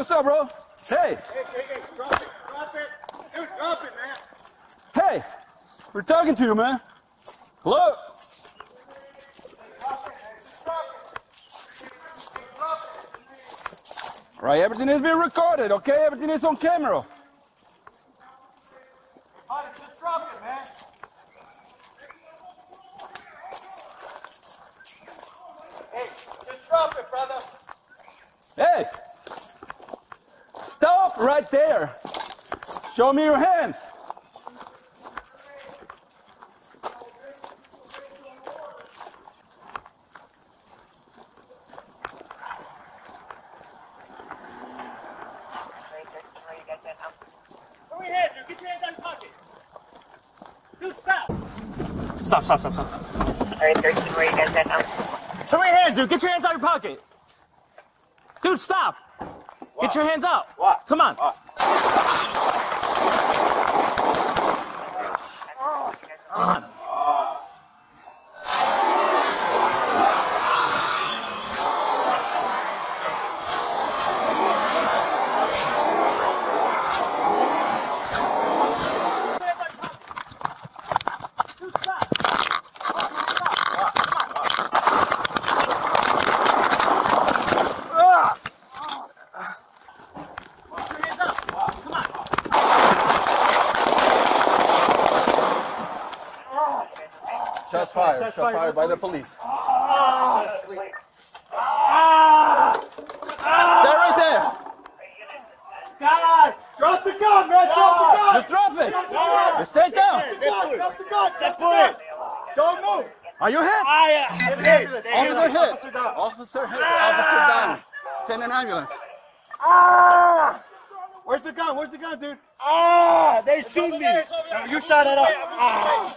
what's up, bro? Hey, Hey, hey, hey, drop it, drop it. Dude, drop it, man. hey, we're talking to you, man. Hello? Right, everything is being recorded, okay? Everything is on camera. Hey, just drop it, brother. Hey! Stop right there! Show me your hands! Throw your hands, dude. Get your hands out of your pocket. Dude, stop. Stop, stop, stop, stop. Alright, 13, where you guys at now? Throw your hands, dude. Get your hands out of your pocket. Dude, stop. Get your hands up. What? Come on. Shots fired. Shots fired. fired by the police. Stay right there. God, drop the gun, man. Drop the gun. Just drop it. Drop gun. Just stay down. Drop the gun. Drop the gun. Just put it. Don't move. Are you hit? Hey, Officer hit. Officer down. Officer hit. Officer down. Send an ambulance. Ah! Where's the gun? Where's the gun, dude? Ah! They shoot me. there, it's. You shot at us. Ah! Ah! Ah!